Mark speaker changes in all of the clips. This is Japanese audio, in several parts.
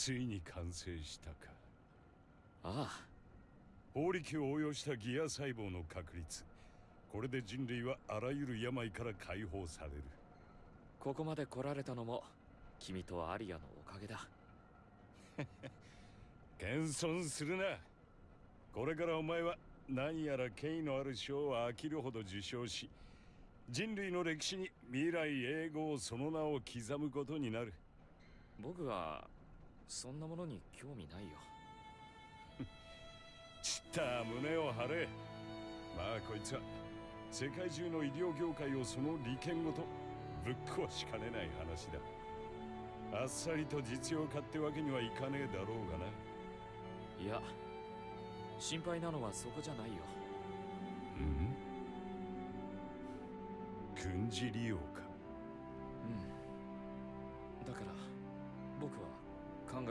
Speaker 1: ついに完成したか。
Speaker 2: ああ。
Speaker 1: 法力を応用したギア細胞の確率。これで人類はあらゆる病から解放される。
Speaker 2: ここまで来られたのも君とアリアのおかげだ。
Speaker 1: 謙遜するな。これからお前は何やら権威のある賞を飽きるほど受賞し人類の歴史に未来永劫その名を刻むことになる。
Speaker 2: 僕はそんなものに興味ないよ。
Speaker 1: ちった胸を張れ。まあこいつは世界中の医療業界をその利権ごとぶっ壊しかねない話だ。あっさりと実用化ってわけにはいかねえだろうがな。い
Speaker 2: や心配なのはそこじゃないよ。
Speaker 1: うん？軍事利用か。
Speaker 2: うん。だから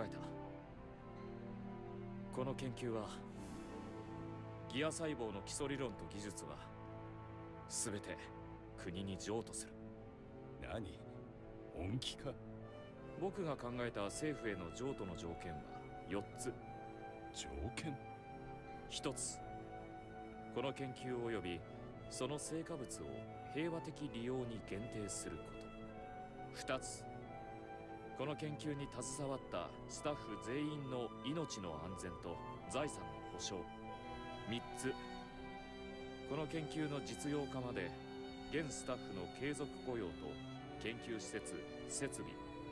Speaker 2: えた。この研究はギア細胞の基礎理論と技術は全て国に譲渡する。
Speaker 1: 何？本気か？
Speaker 2: 僕が考えた政府への譲渡の条件は4つ。
Speaker 1: 条件
Speaker 2: ？1つこの研究及びその成果物を平和的利用に限定すること。2つこの研究に携わったスタッフ全員の命の安全と財産の保障。3つ。この研究の実用化まで現スタッフの継続雇用と研究施設設備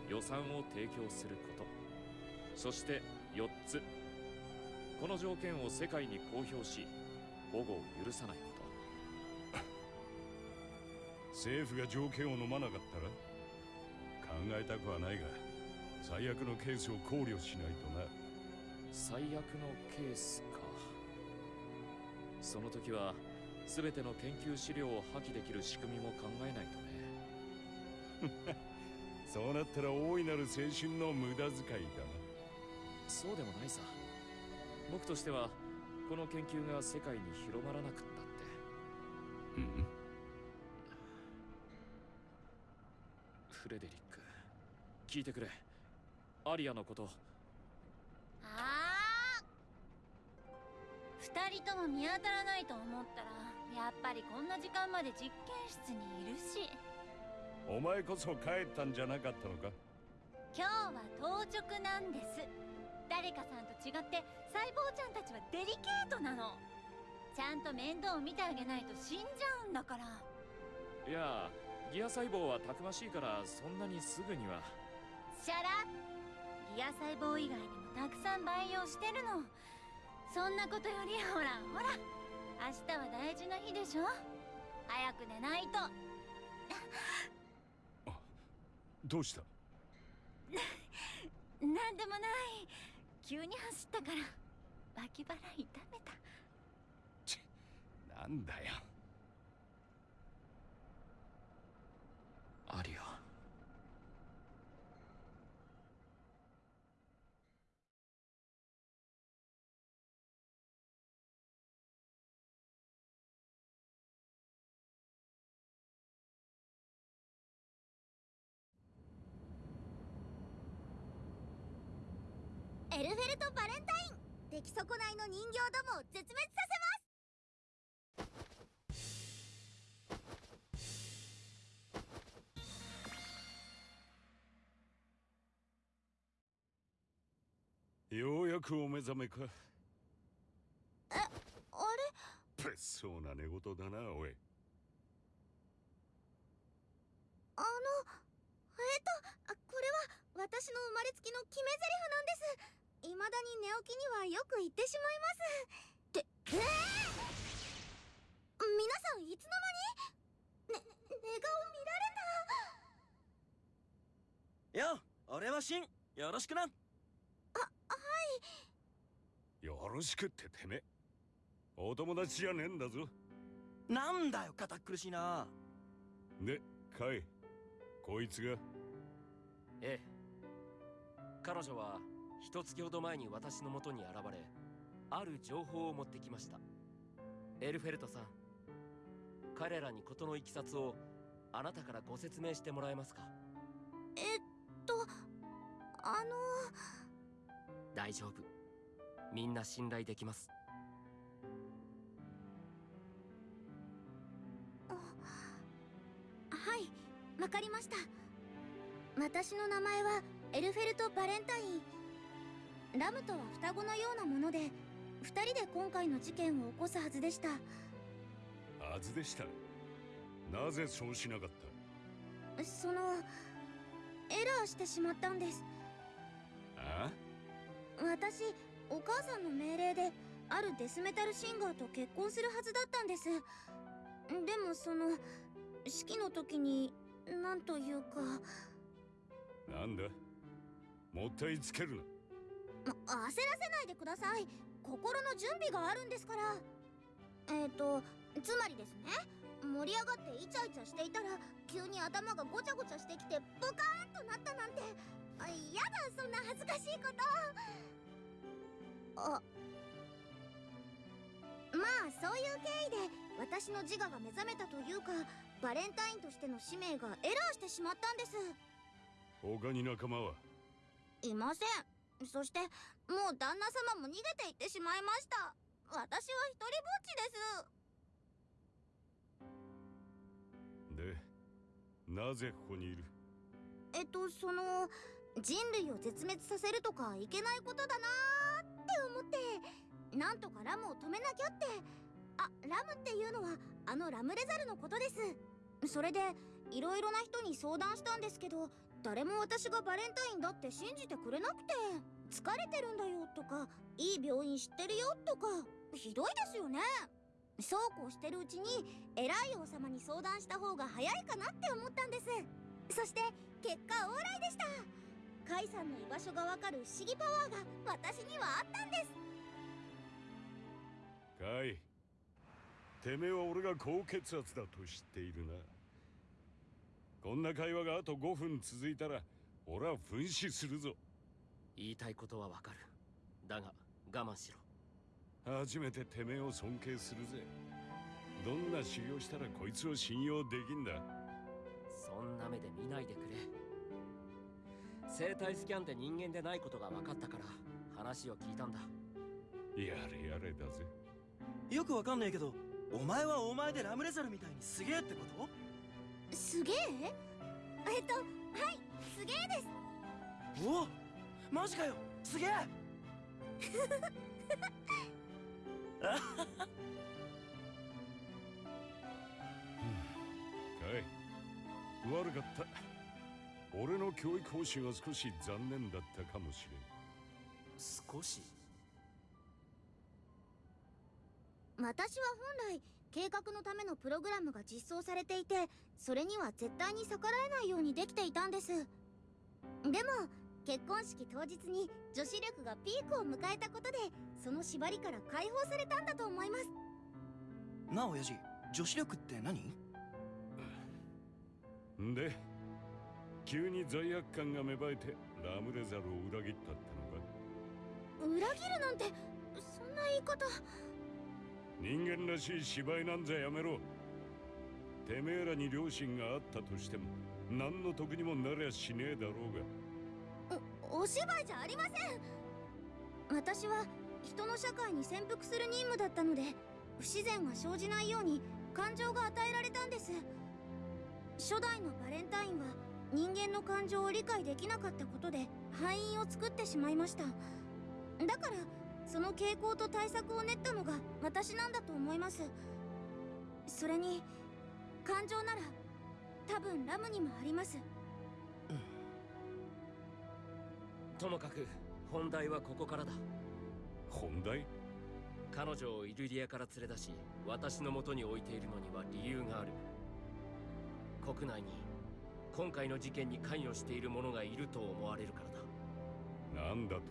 Speaker 2: 予算を提供すること。そして4つ。この条件を世界に公表し保護を許さないこと。
Speaker 1: 政府が条件を飲まなかったら？えたくはないが最悪のケースを考慮しないとな。
Speaker 2: 最悪のケースか。その時は全ての研究資料を破棄できる仕組みも考えないとね。
Speaker 1: そうなったら大いなる青春の無駄遣いだな。
Speaker 2: そうでもないさ。僕としてはこの研究が世界に広まらなくったって。
Speaker 1: うん。
Speaker 2: フレデリック聞いてくれ。アリアのこと。
Speaker 3: ああ二人とも見当たらないと思ったらやっぱりこんな時間まで実験室にいるし。
Speaker 1: お前こそ帰ったんじゃなかったのか？
Speaker 3: 今日は当直なんです。誰かさんと違って細胞ちゃんたちはデリケートなの。ちゃんと面倒を見てあげないと死んじゃうんだから。
Speaker 2: いやギア細胞はたくましいからそんなにすぐには
Speaker 3: シャラ。ギア細胞以外にもたくさん培養してるの。そんなことよりほらほら。明日は大事な日でしょ？早く寝ないと。
Speaker 1: どうした？
Speaker 3: なんでもない。急に走ったから。脇腹痛めた。
Speaker 1: なんだよ。
Speaker 2: アリア
Speaker 4: エルフェルト・バレンタイン出来損ないの人形どもを絶滅させます。
Speaker 1: ようやくお目覚めか。
Speaker 4: あれ？
Speaker 1: 物騒な寝言だなおい。
Speaker 4: あのえっとあこれは私の生まれつきの決め台詞なんです未だに寝起きにはよく言ってしまいます。ってえー、皆さんいつの間に？ね寝顔見られ
Speaker 5: よ俺はシンよろしくな。
Speaker 4: たあはい。
Speaker 1: よろしくっててめえ。お友達じゃねえんだぞ。
Speaker 5: なんだよ堅苦しいな。
Speaker 1: でカイ。こいつが。
Speaker 6: ええ。彼女は一月ほど前に私のもとに現れある情報を持ってきました。エルフェルトさん彼らに事のいきさつをあなたからご説明してもらえますか？
Speaker 4: えっとあの
Speaker 6: 大丈夫。みんな信頼できます。
Speaker 4: はいわかりました。私の名前はエルフェルト・バレンタインラムとは双子のようなもので二人で今回の事件を起こすはずでした。
Speaker 1: はずでした。なぜそうしなかった？
Speaker 4: そのエラーしてしまったんです。
Speaker 1: あ
Speaker 4: 私お母さんの命令であるデスメタルシンガーと結婚するはずだったんです。でもその式の時になんというか。
Speaker 1: なんだ？もったいつけるな。
Speaker 4: ま焦らせないでください。心の準備があるんですから。えっ、ー、とつまりですね盛り上がってイチャイチャしていたら急に頭がごちゃごちゃしてきてブカーンとなったなんて。あやだそんな恥ずかしいこと。あまあそういう経緯で私の自我が目覚めたというかバレンタインとしての使命がエラーしてしまったんです。
Speaker 1: 他に仲間は？い
Speaker 4: ませんそしてもう旦那様も逃げていってしまいました。私は一人ぼっち
Speaker 1: でなぜここにいる？
Speaker 4: ですえっとその人類を絶滅させるとかいけないことだなーって思ってなんとかラムを止めなきゃって。あラムっていうのはあのラムレザルのことです。それでいろいろな人に相談したんですけど誰も私がバレンタインだって信じてくれなくて疲れてるんだよとかいい病院知ってるよとかひどいですよね。そうこうしてるうちに偉い王様に相談した方が早いかなって思ったんです。そして結果オーライでした。カイさんの居場所がわかる不思議パワーが私にはあったんです。
Speaker 1: カイてめえは俺が高血圧だと知っているな。こんな会話があと5分続いたら俺は噴死するぞ。
Speaker 6: 言いたいことはわかる。だが我慢しろ。
Speaker 1: 初めててめえを尊敬するぜ。どんな修行したらこいつを信用できんだ。
Speaker 6: そんな目で見ないでくれ。生体スキャンで人間でないことが分かったから話を聞いたんだ。
Speaker 1: やれやれだぜ。
Speaker 5: よくわかんねえけどお前はお前でラムレザルみたいにすげえってこと？
Speaker 4: すげえ？えっとはいすげえです。
Speaker 5: おおマジかよすげえ。
Speaker 1: カイ悪かった。俺の教育方針は少し残念だったかもしれん。
Speaker 6: 少し？
Speaker 4: 私は本来計画のためのプログラムが実装されていてそれには絶対に逆らえないようにできていたんです。でも結婚式当日に女子力がピークを迎えたことでその縛りから解放されたんだと思います。
Speaker 5: なあ親父。女子力って何？
Speaker 1: ん。で急に罪悪感が芽生えてラムレザルを裏切ったってのか？
Speaker 4: 裏切るなんてそんな言い方
Speaker 1: 人間らしい芝居なんざやめろ。てめえらに良心があったとしても何の得にもなりゃしねえだろうが。
Speaker 4: おお芝居じゃありません。私は人の社会に潜伏する任務だったので不自然が生じないように感情が与えられたんです。初代のバレンタインは人間の感情を理解できなかったことで敗因を作ってしまいました。だからその傾向と対策を練ったのが私なんだと思います。それに感情なら多分ラムにもあります。
Speaker 6: ともかく本題はここからだ。
Speaker 1: 本題？
Speaker 6: 彼女をイルリアから連れ出し私の元に置いているのには理由がある。国内に今回の事件に関与している者がいると思われるからだ。
Speaker 1: なんだと？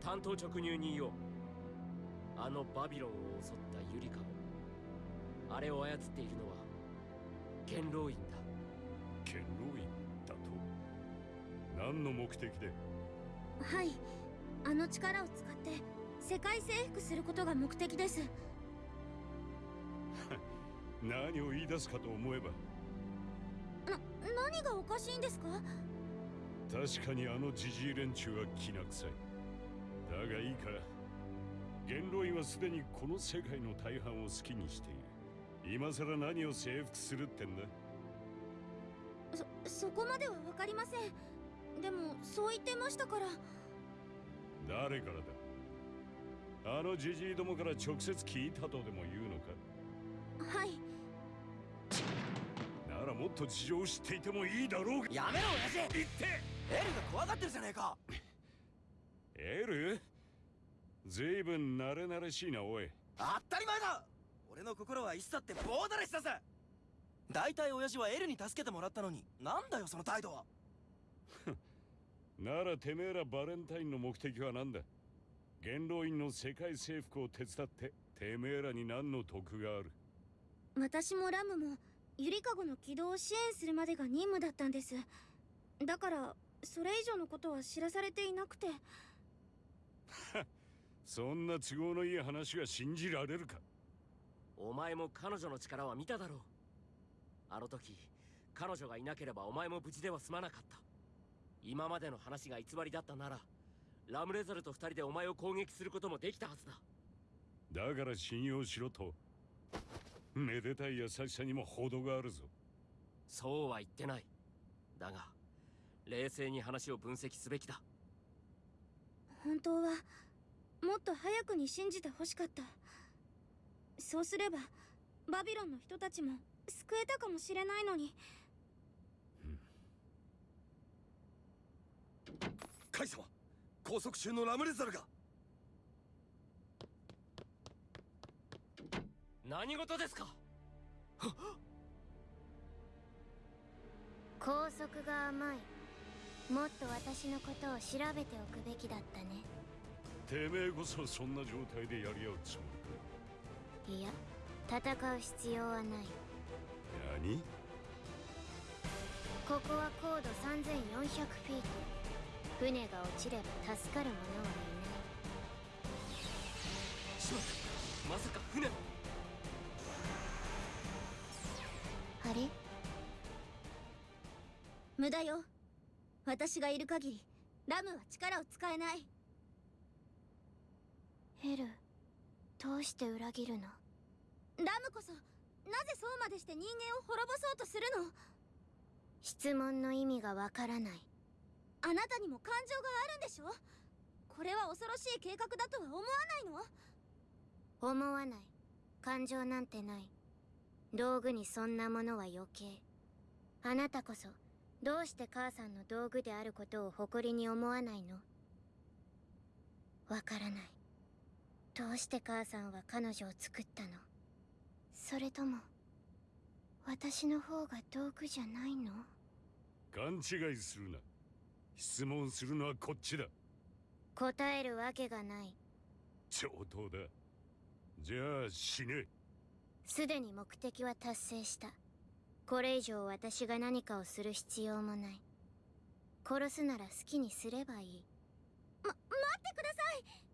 Speaker 6: 担当直入に言おう。あのバビロンを襲ったユリカもあれを操っているのは元老院だ。
Speaker 1: 元老院だと？何の目的で？
Speaker 4: はい。あの力を使って世界征服することが目的です。
Speaker 1: 何を言い出すかと思えば。
Speaker 4: な何がおかしいんですか？
Speaker 1: 確かにあのジジイ連中はきな臭いだがいいか元老院はすでにこの世界の大半を好きにしている。今さら何を征服するってんだ？
Speaker 4: そそこまでは分かりません。でもそう言ってましたから。
Speaker 1: 誰からだ？あのジジイどもから直接聞いたとでも言うのか？
Speaker 4: はい。
Speaker 1: ならもっと事情を知っていてもいいだろうが。
Speaker 5: やめろ親父。
Speaker 1: 言って。
Speaker 5: エルが怖がってるじゃねえか。
Speaker 1: エル？ずいぶん慣れ慣れしいなおい。
Speaker 5: 当たり前だ。俺の心はいつだってボーダレスだぜ。大体親父はエルに助けてもらったのになんだよその態度は。
Speaker 1: ならてめえらバレンタインの目的は何だ。元老院の世界征服を手伝っててめえらに何の得がある。
Speaker 4: 私もラムもゆりかごの起動を支援するまでが任務だったんです。だからそれ以上のことは知らされていなくて
Speaker 1: そんな都合のいい話が信じられるか？
Speaker 6: お前も彼女の力は見ただろう。あの時彼女がいなければお前も無事では済まなかった。今までの話が偽りだったならラムレザルと二人でお前を攻撃することもできたはずだ。
Speaker 1: だから信用しろと。めでたい優しさにも程があるぞ。
Speaker 6: そうは言ってない。だが冷静に話を分析すべきだ。
Speaker 4: 本当はもっと早くに信じてほしかった。そうすればバビロンの人たちも救えたかもしれないのに。
Speaker 5: カイ様拘束中のラムレザルが。
Speaker 6: 何事ですか？
Speaker 7: 拘束が甘い。もっと私のことを調べておくべきだったね
Speaker 1: てめえこそそんな状態でやり合うつも
Speaker 7: いや戦う必要はない。
Speaker 1: り何？
Speaker 7: ここは高度3400フィート。船が落ちれば助かる者はい
Speaker 6: しまったまさか船。
Speaker 7: ないあれ？
Speaker 4: 無駄よ。私がいる限りラムは力を使えない
Speaker 7: ヘルどうして裏切るの？
Speaker 4: ラムこそなぜそうまでして人間を滅ぼそうとするの？
Speaker 7: 質問の意味がわからない。
Speaker 4: あなたにも感情があるんでしょ？これは恐ろしい計画だとは思わないの？
Speaker 7: 思わない。感情なんてない。道具にそんなものは余計。あなたこそどうして母さんの道具であることを誇りに思わないの？わからないどうして母さんは彼女を作ったの？それとも私の方が道具じゃないの？
Speaker 1: 勘違いするな。質問するのはこっちだ。
Speaker 7: 答えるわけがない。
Speaker 1: 上等だ。じゃあ死ね。
Speaker 7: すでに目的は達成した。これ以上私が何かをする必要もない。殺すなら好きにすればいい。
Speaker 4: ま待ってください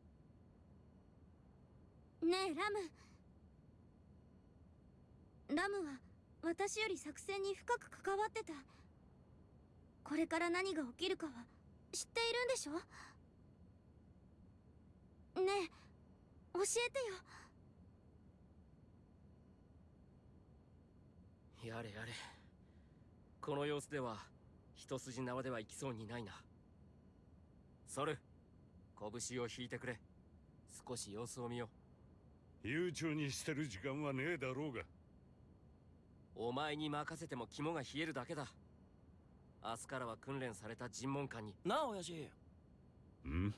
Speaker 4: ねえラム。ラムは私より作戦に深く関わってた。これから何が起きるかは知っているんでしょ？ねえ教えてよ。
Speaker 6: やれやれ。この様子では一筋縄ではいきそうにないな。ソル拳を引いてくれ。少し様子を見よう。
Speaker 1: 悠長にしてる時間はねえだろうが。
Speaker 6: うお前に任せても肝が冷えるだけだ。明日からは訓練された尋問官に。
Speaker 5: なあ親父。
Speaker 1: ん？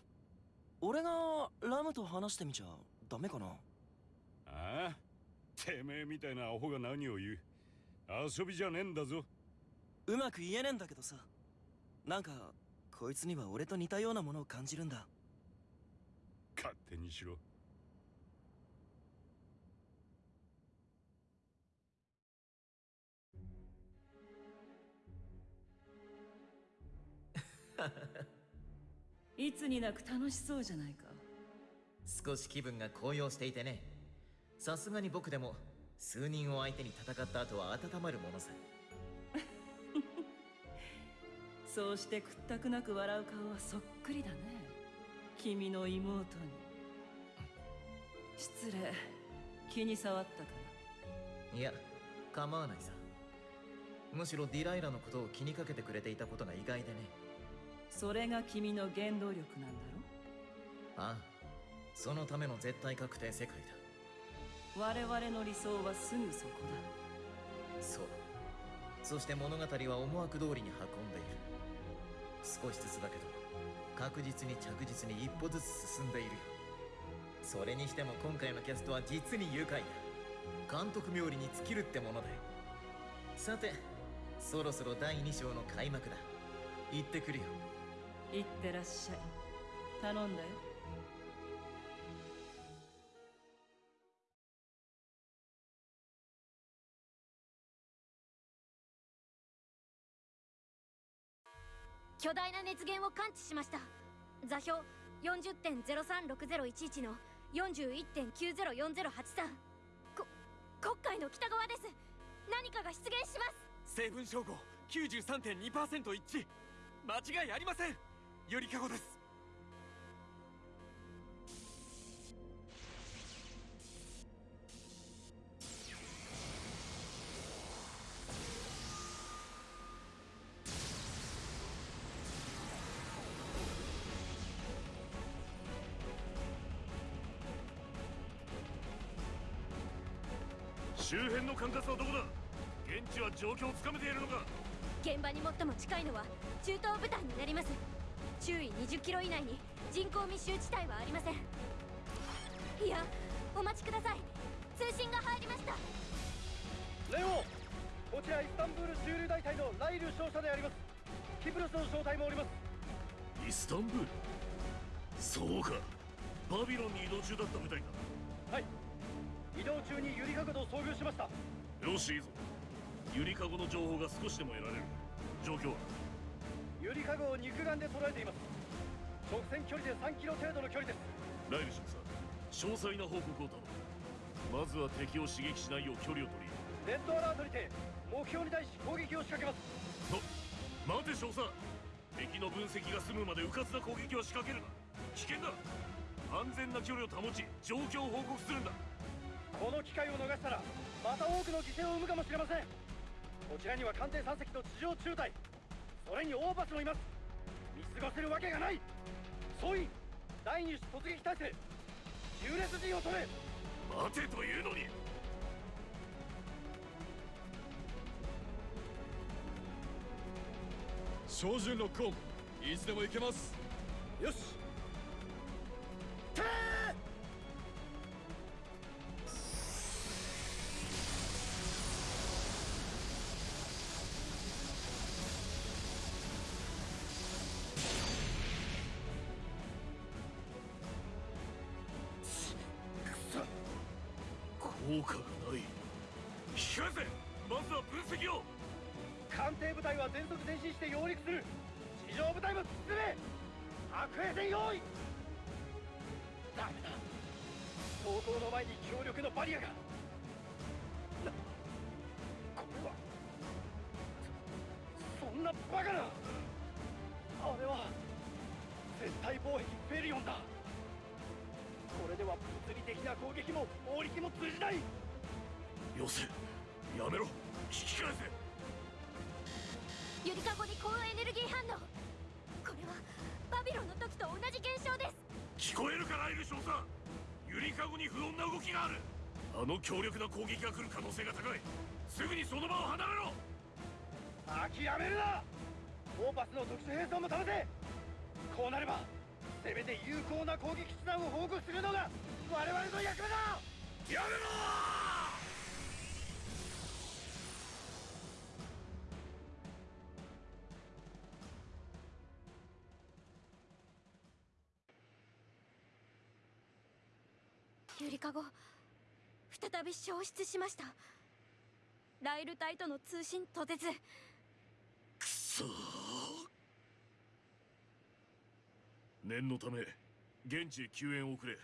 Speaker 5: 俺がラムと話してみちゃダメかな？
Speaker 1: ああ？てめえみたいなアホが何を言う？遊びじゃねえんだぞ。
Speaker 5: うまく言えねえんだけどさ。なんかこいつには俺と似たようなものを感じるんだ。
Speaker 1: 勝手にしろ
Speaker 8: いつになく楽しそうじゃないか。
Speaker 9: 少し気分が高揚していてね。さすがに僕でも数人を相手に戦った後は温まるものさ。
Speaker 8: そうして屈託なく笑う顔はそっくりだね。君の妹に。失礼。気に障ったか
Speaker 9: いや構わないさ。むしろディライラのことを気にかけてくれていたことが意外でね
Speaker 8: それが君の原動力なんだ
Speaker 9: ああそのための絶対確定世界だ。
Speaker 8: ろ我々の理想はすぐそこ
Speaker 9: そう。そして物語は思惑通りに運んでいる。少しずつだけど確実に着実に一歩ずつ進んでいるよ。それにしても今回のキャストは実に愉快だ。監督冥利に尽きるってものだよ。さてそろそろ第2章の開幕だ。行ってくるよ。
Speaker 8: だいってらっしゃい。頼んだよ。
Speaker 10: 巨大な熱源を感知しました。座標40.036011の41.904083こ国会の北側です。何かが出現します。
Speaker 11: 成分照合93.2%一致。間違いありませんゆりかごです。
Speaker 12: 周辺の管轄はどこだ？現地は状況をつかめているのか？
Speaker 10: 現場に最も近いのは中東部隊になります周囲20キロ以内に人口密集地帯はありません。いやお待ちください。通信が入りました。
Speaker 13: レオこちらイスタンブール駐留大隊のライル少佐であります。キプロスの招待もおります。
Speaker 12: イスタンブール？そうか。バビロンに移動中だった部隊か
Speaker 13: はい。移動中にゆりかごと遭遇しました。
Speaker 12: よしいいぞ。ゆりかごの情報が少しでも得られる。状況は？
Speaker 13: ゆりかごを肉眼で捉えています直線距離で3キロ程度の距離です
Speaker 12: ライル少佐詳細な報告を頼むまずは敵を刺激しないよう距離を取り
Speaker 13: レッドアラートにて目標に対し攻撃を仕掛けます
Speaker 12: と待て少佐敵の分析が済むまで迂闊な攻撃は仕掛けるな。危険だ。安全な距離を保ち状況を報告するんだ。
Speaker 13: この機会を逃したらまた多くの犠牲を生むかもしれません。こちらには艦艇3隻と地上中隊。それにオーバスもいます。見過ごせるわけがない。総員第二種突撃態勢。縦列陣を取れ。
Speaker 12: 待てというのに。
Speaker 14: 照準ロックオンいつでも行けます。
Speaker 13: よし絶対防壁フェリオンだ。これでは物理的な攻撃も砲力も通じない。
Speaker 12: よせやめろ。引き返せ。
Speaker 10: ゆりかごに高エネルギー反応。これはバビロンの時と同じ現象です。
Speaker 12: 聞こえるかライル少佐ゆりかごに不穏な動きがある。あの強力な攻撃が来る可能性が高い。すぐにその場を離れろ。
Speaker 13: 諦めるな。オーパスの特殊兵装も試せこうなればせめて有効な攻撃手段を報告するのが我々の役目だ。
Speaker 12: やめろ
Speaker 10: ゆりかご再び消失しました。ライル隊との通信途絶。
Speaker 12: くそー念のため現地へ救援を送れ。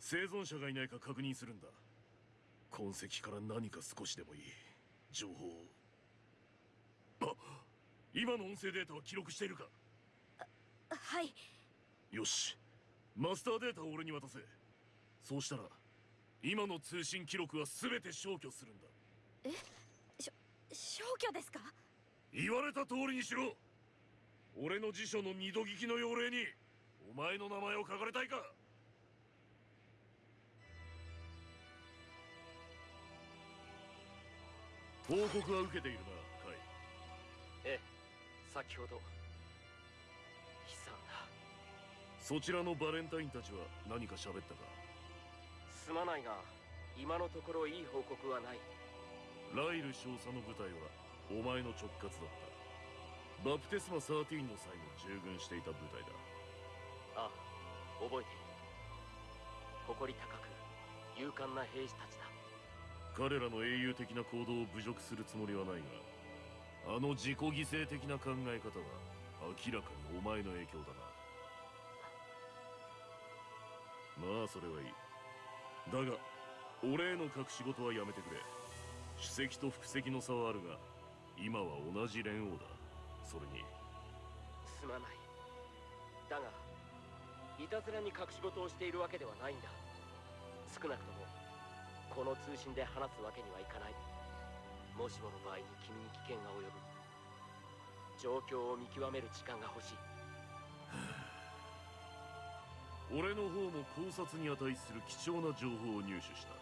Speaker 12: 生存者がいないか確認するんだ。痕跡から何か少しでもいい情報を。あ今の音声データは記録しているか？
Speaker 10: はい。
Speaker 12: よし。マスターデータを俺に渡せ。そうしたら今の通信記録は全て消去するんだ。
Speaker 3: 消去ですか？
Speaker 12: 言われた通りにしろ。俺の辞書の二度聞きの要領にお前の名前を書かれたいか？報告は受けているなカイ
Speaker 6: ええ先ほど。悲惨だ。
Speaker 12: そちらのバレンタインたちは何か喋ったか？
Speaker 6: すまないが今のところいい報告はない。
Speaker 12: ライル少佐の部隊はお前の直轄だった。バプテスマ13の際も従軍していた部隊だ
Speaker 6: ああ覚えている。誇り高く勇敢な兵士たちだ。
Speaker 12: 彼らの英雄的な行動を侮辱するつもりはないがあの自己犠牲的な考え方は明らかにお前の影響だな。まあそれはいい。だが俺への隠し事はやめてくれ。主席と副席の差はあるが今は同じ連王だ。それに。
Speaker 6: すまない。だがいたずらに隠し事をしているわけではないんだ。少なくともこの通信で話すわけにはいかない。もしもの場合に君に危険が及ぶ。状況を見極める時間が欲しい。
Speaker 12: 俺の方も考察に値する貴重な情報を入手した。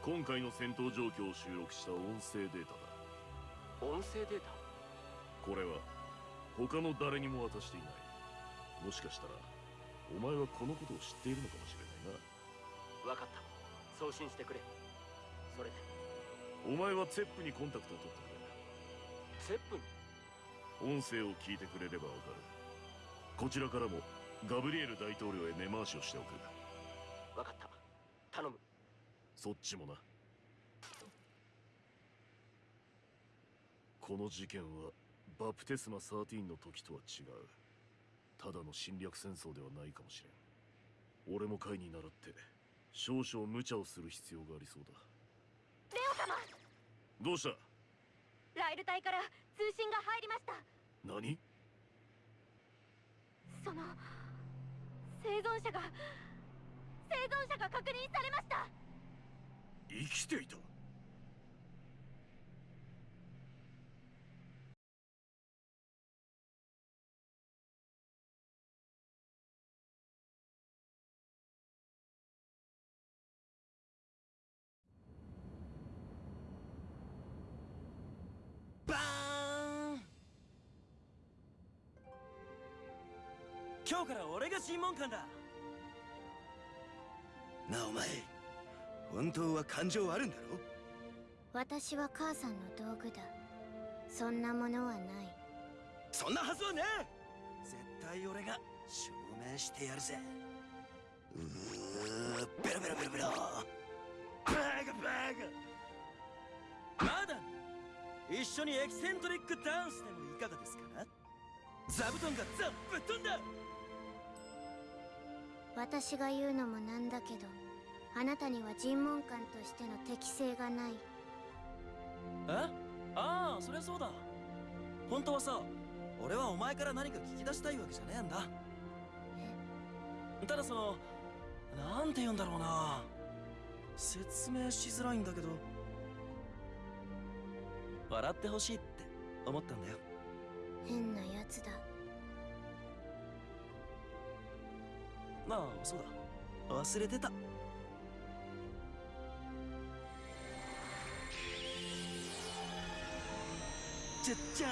Speaker 12: 今回の戦闘状況を収録した音声データだ。
Speaker 6: 音声データ？
Speaker 12: これは他の誰にも渡していない。もしかしたらお前はこのことを知っているのかもしれない
Speaker 6: 分かった。送信してくれ。それで。
Speaker 12: なお前はツェップにコンタクトを取って
Speaker 6: セップ？に
Speaker 12: くれ音声を聞いてくれればわかる。こちらからもガブリエル大統領へ根回しをしておく。
Speaker 6: 分かった。頼む。
Speaker 12: そっちもな。この事件はバプテスマ13の時とは違うただの侵略戦争ではないかもしれん。俺も会に倣って少々無茶をする必要がありそうだ。
Speaker 3: レオ様！
Speaker 12: どうした？
Speaker 3: ライル隊から通信が入りました。
Speaker 12: 何？
Speaker 3: その生存者が生存者が確認されました。
Speaker 12: 生きていた？
Speaker 5: 今日から俺が審問官だ。なあお前本当は感情あるんだろ？
Speaker 4: 私は母さんの道具だ。そんなものはない。
Speaker 5: そんなはずはねえ！絶対俺が証明してやるぜ。うーベロベロベロベロ。バカバカまだ一緒にエキセントリックダンスでもいかがですか？な座布団がザぶっ飛んだ
Speaker 4: 私が言うのもなんだけどあなたには尋問官としての適性がない。
Speaker 5: え？ああそりゃそうだ。本当はさ俺はお前から何か聞き出したいわけじゃねえんだ。ただそのなんて言うんだろうな。説明しづらいんだけど。笑ってほしいって思ったんだよ。
Speaker 4: 変なやつだ
Speaker 5: まあそうだ。忘れてた。じゃっじゃー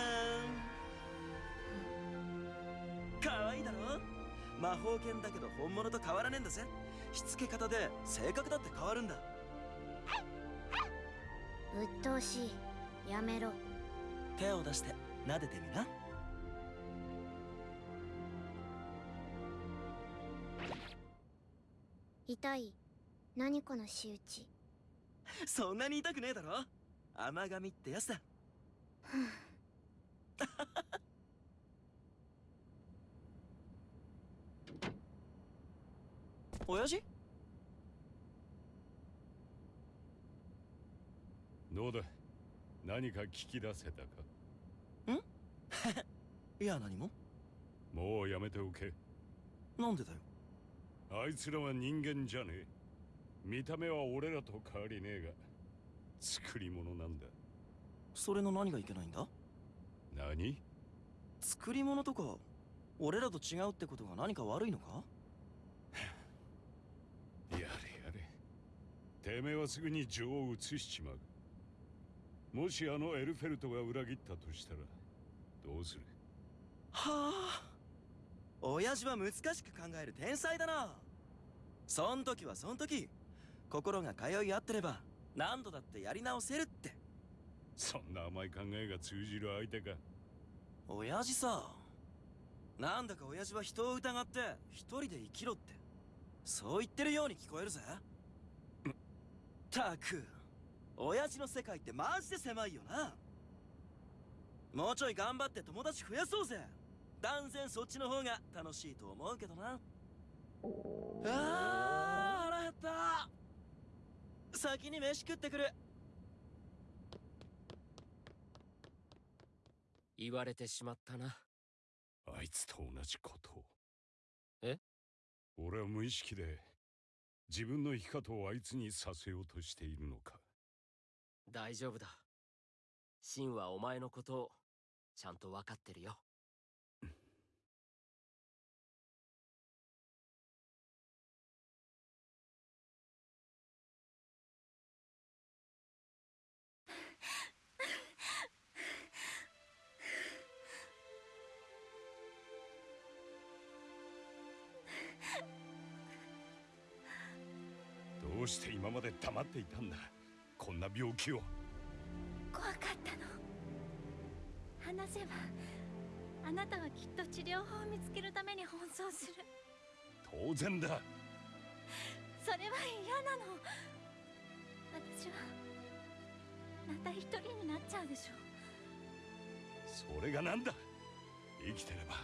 Speaker 5: ん。かわいいだろ？魔法剣だけど本物と変わらねえんだぜ。しつけ方で性格だって変わるんだ。
Speaker 4: 鬱陶しい。やめろ。
Speaker 5: 手を出して撫でてみな
Speaker 4: 痛い。何この仕打ち。
Speaker 5: そんなに痛くねえだろ。甘噛みってやつだ。親父？
Speaker 1: どうだ？何か聞き出せたか？
Speaker 5: いや何も。
Speaker 1: もうやめておけ。
Speaker 5: なんでだよ
Speaker 1: あいつらは人間じゃねえ。見た目は俺らと変わりねえが作り物なんだ。
Speaker 5: それの何がいけないんだ？
Speaker 1: 何？
Speaker 5: 作り物とか俺らと違うってことが何か悪いのか？
Speaker 1: やれやれ。てめえはすぐに情を移しちまう。もしあのエルフェルトが裏切ったとしたらどうする？
Speaker 5: はあ。親父は難しく考える天才だなそん時はそん時。心が通い合ってれば何度だってやり直せるって。
Speaker 1: そんな甘い考えが通じる相手か。
Speaker 5: 親父さなんだか親父は人を疑って一人で生きろって。そう言ってるように聞こえるぜ。たく親父の世界ってマジで狭いよな。もうちょい頑張って友達増やそうぜ。断然そっちの方が楽しいと思うけどなあー腹減った。先に飯食ってくる。
Speaker 6: 言われてしまったな。
Speaker 1: あいつと同じことを。
Speaker 6: え？
Speaker 1: 俺は無意識で自分の生き方をあいつにさせようとしているのか。
Speaker 6: 大丈夫だ。シンはお前のことをちゃんと分かってるよ
Speaker 1: で黙っていたんだこんな病気を。
Speaker 3: 怖かったの。話せばあなたはきっと治療法を見つけるために奔走する。
Speaker 1: 当然だ。
Speaker 3: それは嫌なの。私はまた一人になっちゃうでしょ
Speaker 1: それがなんだ？生きてれば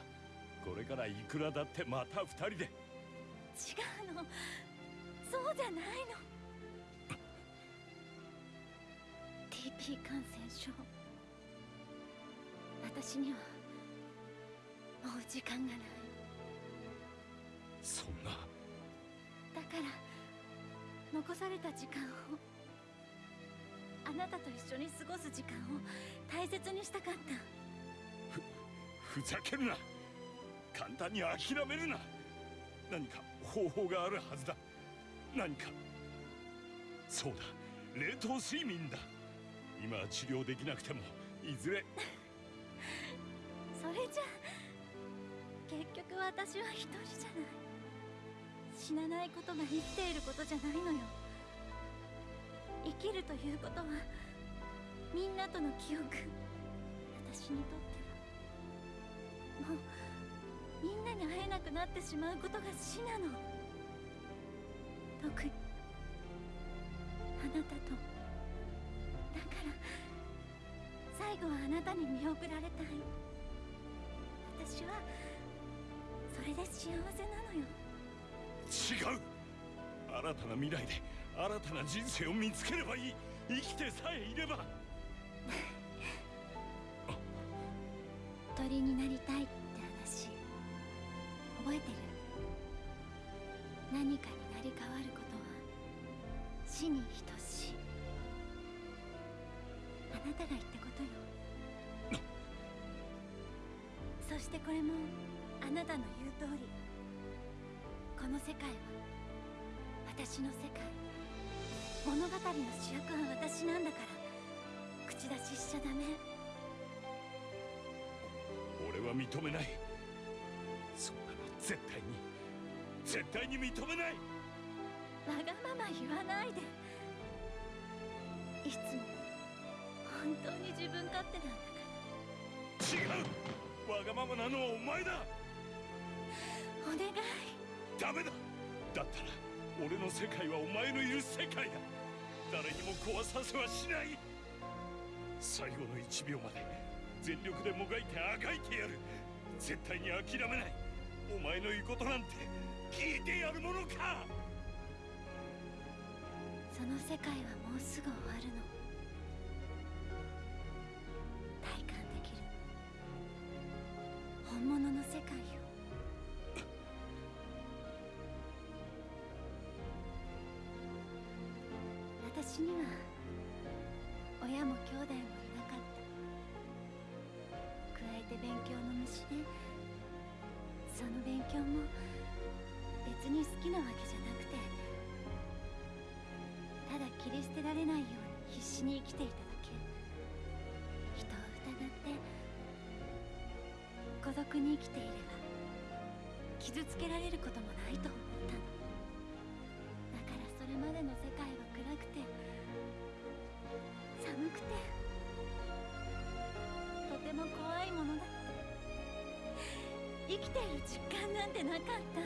Speaker 1: これからいくらだってまた二人で。
Speaker 3: 違うの。そうじゃないの感染症。私にはもう時間がない。
Speaker 1: そんな。
Speaker 3: だから残された時間をあなたと一緒に過ごす時間を大切にしたかった。
Speaker 1: ふざけるな。簡単に諦めるな。何か方法があるはずだ。何か。そうだ。冷凍睡眠だ今は治療できなくてもいずれ
Speaker 3: それじゃ結局私は一人じゃない死なないことが生きていることじゃないのよ。生きるということはみんなとの記憶。私にとってはもうみんなに会えなくなってしまうことが死なの。特にあなたと。最後はあなたに見送られたい。私はそれで幸せなのよ。
Speaker 1: 違う。新たな未来で新たな人生を見つければいい。生きてさえいれば。
Speaker 3: 鳥になりたいって話覚えてる？何かになり変わることは死に等なたが言ったことよ。そしてこれもあなたの言う通り。この世界は私の世界。物語の主役は私なんだから。口出ししちゃダメ。
Speaker 1: 俺は認めない。そんなの絶対に。絶対に認めない。
Speaker 3: わがまま言わないで。いつも本当に自分勝手なんだから。
Speaker 1: 違う。わがままなのはお前だ。
Speaker 3: お願い。
Speaker 1: ダメだ。だったら俺の世界はお前のいる世界だ。誰にも壊させはしない。最後の1秒まで全力でもがいてあがいてやる。絶対に諦めない。お前の言うことなんて聞いてやるものか。
Speaker 3: その世界はもうすぐ終わるの勉強の虫でその勉強も別に好きなわけじゃなくてただ切り捨てられないように必死に生きていただけ。人を疑って孤独に生きていれば傷つけられることもないと思ったの。きている実感なんてなかった。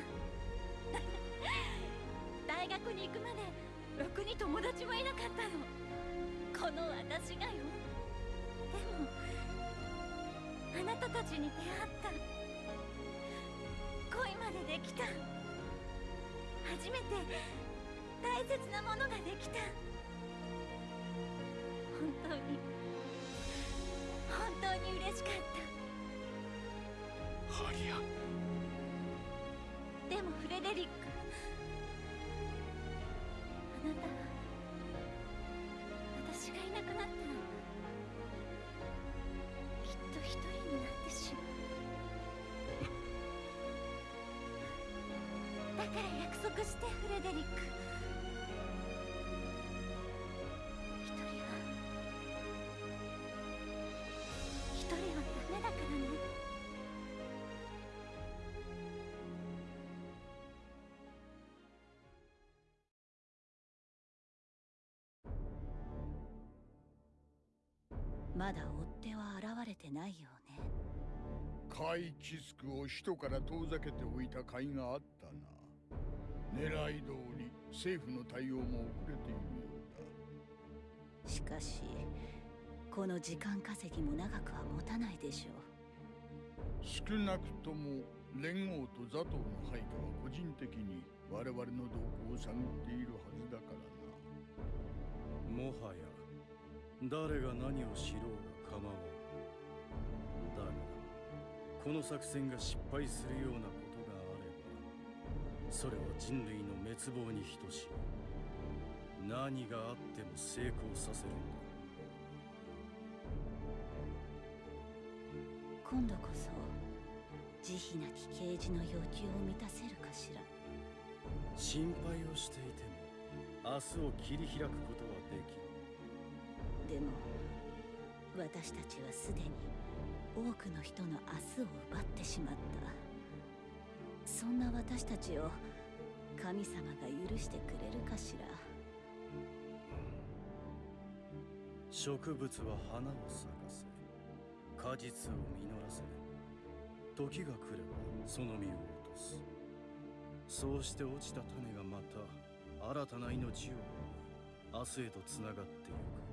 Speaker 3: 大学に行くまでろくに友達もいなかったの。この私がよ。でもあなたたちに出会った。恋までできた。初めて大切なものができた。本当に本当に嬉しかった。
Speaker 15: ハリア。
Speaker 3: でもフレデリックあなたは私がいなくなったらきっと一人になってしまう。だから約束してフレデリック。
Speaker 16: まだ追っ手は現れてないようね。
Speaker 14: カイ・キスクを首都から遠ざけておいた甲斐があったな。狙い通り政府の対応も遅れているようだ。
Speaker 16: しかしこの時間稼ぎも長くは持たないでしょう。
Speaker 14: 少なくとも連合とザトウの配下は個人的に我々の動向を探っているはずだからな。
Speaker 17: もはや誰が何をしろうが構わんだがこの作戦が失敗するようなことがあればそれは人類の滅亡に等しい。何があっても成功させるんだ
Speaker 16: 今度こそ慈悲なき啓示の要求を満たせるかしら。
Speaker 17: 心配をしていても明日を切り開くことはできん。
Speaker 16: でも私たちはすでに多くの人の明日を奪ってしまった。そんな私たちを神様が許してくれるかしら。
Speaker 17: 植物は花を咲かせ。果実を実らせ。時が来ればその実を落とす。そうして落ちた種がまた新たな命を生み明日へとつながっていく。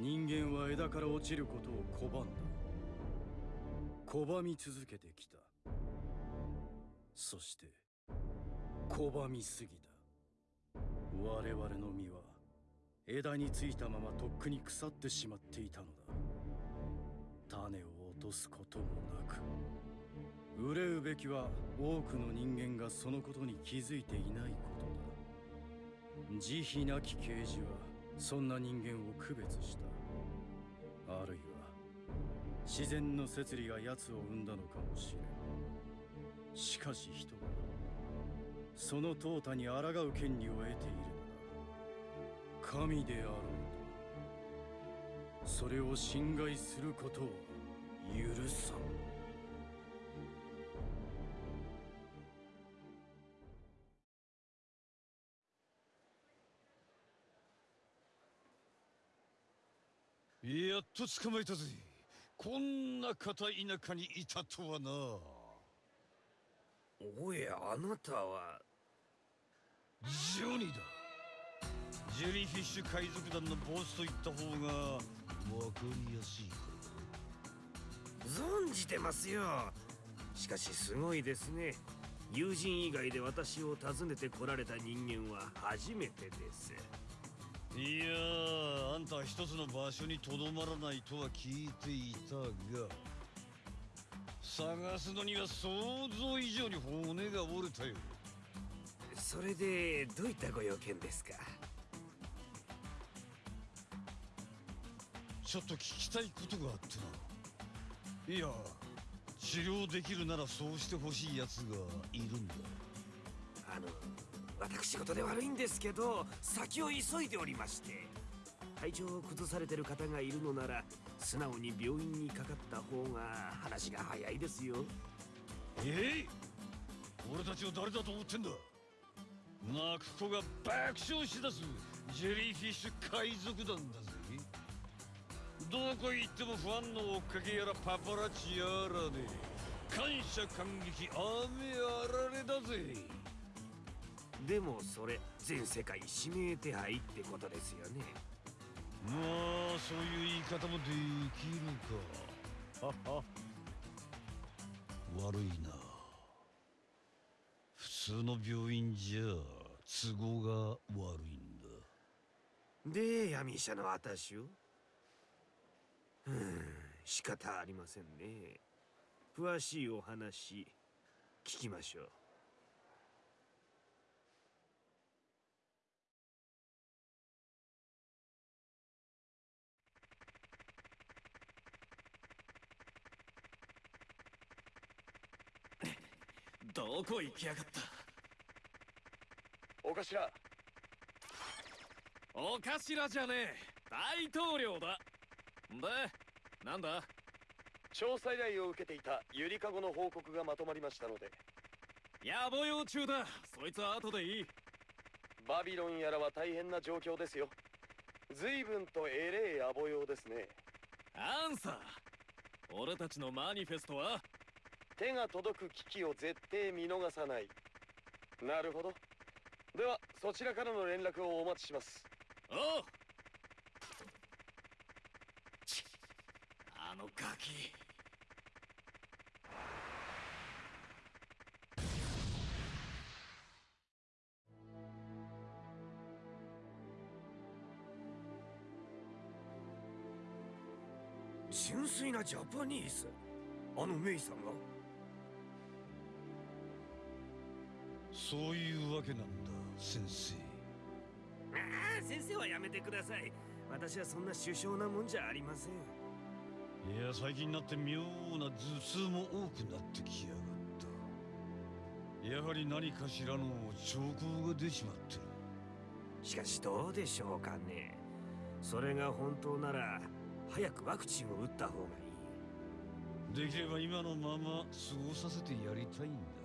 Speaker 17: 人間は枝から落ちることを拒んだ。拒み続けてきた。そして拒みすぎた。我々の実は枝についたままとっくに腐ってしまっていたのだ。種を落とすこともなく憂うべきは多くの人間がそのことに気づいていないことだ。慈悲なき啓示はそんな人間を区別した。あるいは自然の摂理が奴を生んだのかもしれん。しかし人はその淘汰に抗う権利を得ているのだ。神であろうとそれを侵害することを許さん。
Speaker 15: っと捕まえたぜ。こんな片田舎にいたとはな。
Speaker 18: おやあなたは。
Speaker 15: ジョニーだ。ジェリーフィッシュ海賊団のボスと言った方がわかりやすい
Speaker 18: 存じてますよ。しかしすごいですね。友人以外で私を訪ねて来られた人間は初めてです
Speaker 15: いやーあんたは一つの場所にとどまらないとは聞いていたが探すのには想像以上に骨が折れたよ。
Speaker 18: それでどういったご用件ですか？
Speaker 15: ちょっと聞きたいことがあってな。いや治療できるならそうしてほしいやつがいるんだ。
Speaker 18: あの私事で悪いんですけど先を急いでおりまして体調を崩されてる方がいるのなら素直に病院にかかった方が話が早いですよ。
Speaker 15: えい！俺たちを誰だと思ってんだ？泣く子が爆笑しだすジェリーフィッシュ海賊団だぜ。どこ行ってもファンの追っかけやらパパラッチやらで感謝感激雨あられだぜ。
Speaker 18: でもそれ全世界指名手配ってことですよね。
Speaker 15: まあそういう言い方もできるか。悪いな。普通の病院じゃ都合が悪いんだ。
Speaker 18: で闇医者の私を？うん仕方ありませんね。詳しいお話聞きましょう
Speaker 5: どこ行きやがった。
Speaker 13: お頭。
Speaker 2: お頭じゃねえ。大統領だ。でなんだ？
Speaker 13: 調査依頼を受けていたゆりかごの報告がまとまりましたので。
Speaker 2: 野暮用中だ。そいつは後でいい。
Speaker 13: バビロンやらは大変な状況ですよ。随分とえれえ野暮用ですね。
Speaker 2: アンサー。俺たちのマニフェストは
Speaker 13: 手が届く危機を絶対見逃さない。なるほど。ではそちらからの連絡をお待ちします。
Speaker 2: おう。あのガキ。
Speaker 18: 純粋なジャパニーズ。あのメイさんが
Speaker 15: そういうわけなんだ先生。
Speaker 18: ああ先生はやめてください。私はそんな首相なもんじゃありません。
Speaker 15: いや最近になって妙な頭痛も多くなってきやがった。やはり何かしらの兆候が出ちまってる。
Speaker 18: しかしどうでしょうかね。それが本当なら早くワクチンを打った方がいい。
Speaker 15: できれば今のまま過ごさせてやりたいんだ。
Speaker 18: そ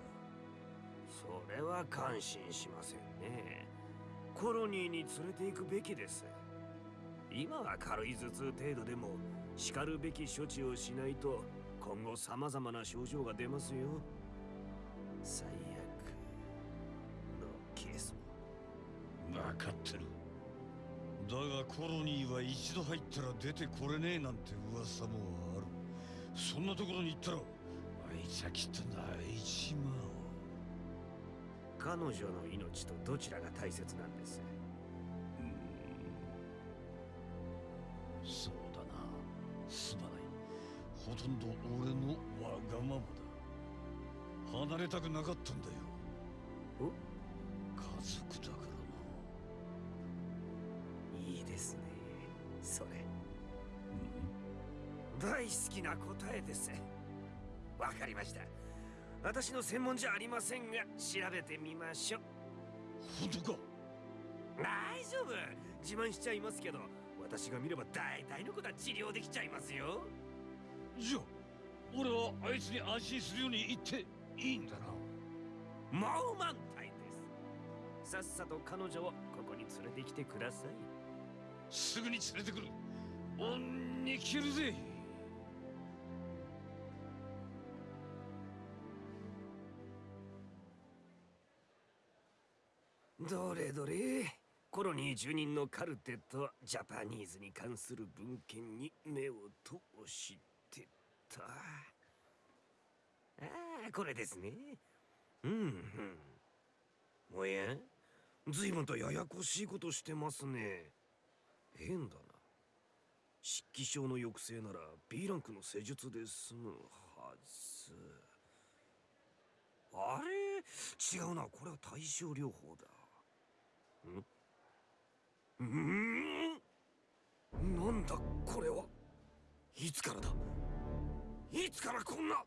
Speaker 18: れは感心しませんね。コロニーに連れて行くべきです。今は軽い頭痛程度でもしかるべき処置をしないと今後様々な症状が出ますよ。最悪のケース
Speaker 15: も。分かってるだがコロニーは一度入ったら出てこれねえなんて噂もある。そんなところに行ったらあいつはきっと泣いちまう。
Speaker 18: 彼女の命とどちらが大切なんです？
Speaker 15: そうだな。すまない。ほとんど俺のわがままだ。離れたくなかったんだよ。
Speaker 18: お？
Speaker 15: 家族だから
Speaker 18: いいですね。それ、大好きな答えです。わかりました私の専門じゃありませんが調べてみましょう。
Speaker 15: 本当か？
Speaker 18: 大丈夫。自慢しちゃいますけど私が見れば大体のことは治療できちゃいますよ。
Speaker 15: じゃあ俺はあいつに安心するように言っていいんだな？
Speaker 18: もう満タイです。さっさと彼女をここに連れてきてください。
Speaker 15: すぐに連れてくる。恩に切るぜ
Speaker 18: どれどれ？コロニー住人のカルテとジャパニーズに関する文献に目を通してた。ああこれですね。うんうん。おや？随分とややこしいことしてますね。変だな。湿気症の抑制なら B ランクの施術で済むはず。あれ？違うな。これは対症療法だ。ん？ん？なんだこれは？いつからだ？いつからこんな？